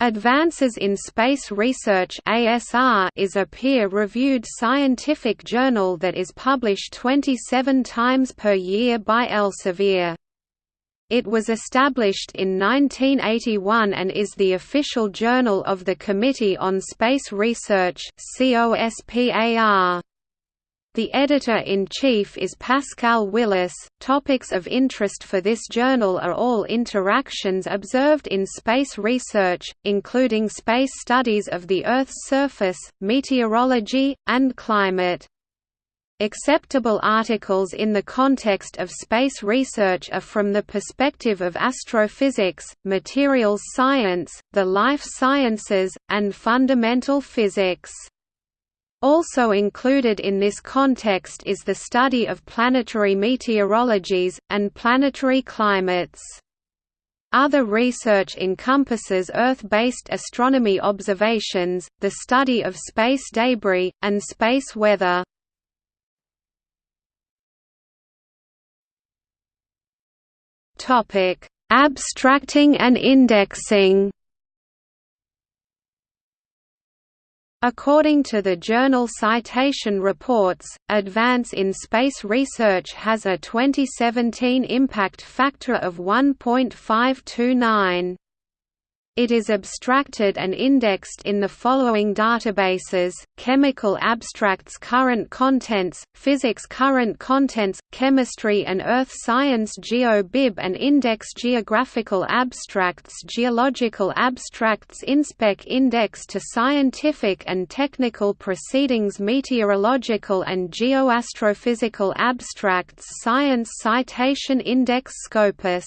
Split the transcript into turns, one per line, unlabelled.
Advances in Space Research (ASR) is a peer-reviewed scientific journal that is published 27 times per year by Elsevier. It was established in 1981 and is the official journal of the Committee on Space Research (COSPAR). The editor-in-chief is Pascal Willis. Topics of interest for this journal are all interactions observed in space research, including space studies of the Earth's surface, meteorology, and climate. Acceptable articles in the context of space research are from the perspective of astrophysics, materials science, the life sciences, and fundamental physics. Also included in this context is the study of planetary meteorologies, and planetary climates. Other research encompasses Earth-based astronomy observations, the study of space debris, and space weather. Abstracting and indexing According to the journal Citation Reports, Advance in Space Research has a 2017 impact factor of 1.529. It is abstracted and indexed in the following databases, Chemical Abstracts Current Contents, Physics Current Contents, Chemistry and Earth Science GeoBib and Index Geographical Abstracts Geological Abstracts InSpec Index to Scientific and Technical Proceedings Meteorological and Geoastrophysical Abstracts Science Citation Index Scopus